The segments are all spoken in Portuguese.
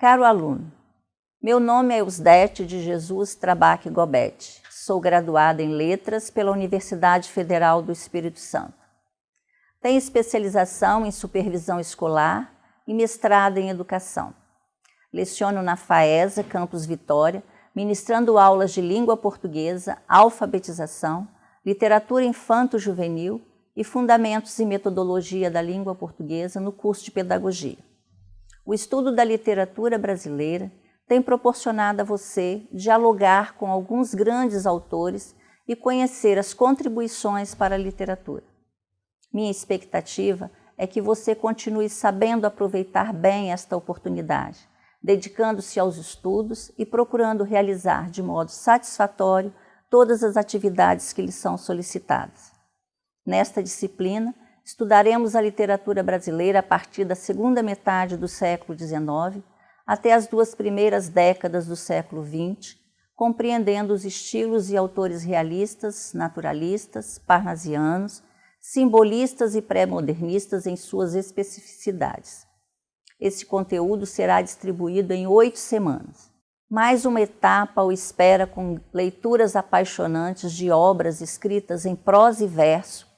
Caro aluno, meu nome é Eusdete de Jesus Trabaque Gobete. Sou graduada em Letras pela Universidade Federal do Espírito Santo. Tenho especialização em supervisão escolar e mestrado em educação. Leciono na FAESA, Campus Vitória, ministrando aulas de língua portuguesa, alfabetização, literatura infanto-juvenil e fundamentos e metodologia da língua portuguesa no curso de pedagogia. O estudo da literatura brasileira tem proporcionado a você dialogar com alguns grandes autores e conhecer as contribuições para a literatura. Minha expectativa é que você continue sabendo aproveitar bem esta oportunidade, dedicando-se aos estudos e procurando realizar de modo satisfatório todas as atividades que lhe são solicitadas. Nesta disciplina, estudaremos a literatura brasileira a partir da segunda metade do século XIX até as duas primeiras décadas do século XX, compreendendo os estilos e autores realistas, naturalistas, parnasianos, simbolistas e pré-modernistas em suas especificidades. Esse conteúdo será distribuído em oito semanas. Mais uma etapa o espera com leituras apaixonantes de obras escritas em prosa e verso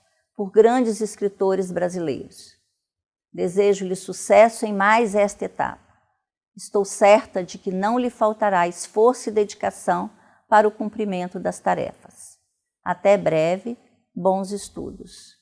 por grandes escritores brasileiros. Desejo-lhe sucesso em mais esta etapa. Estou certa de que não lhe faltará esforço e dedicação para o cumprimento das tarefas. Até breve, bons estudos.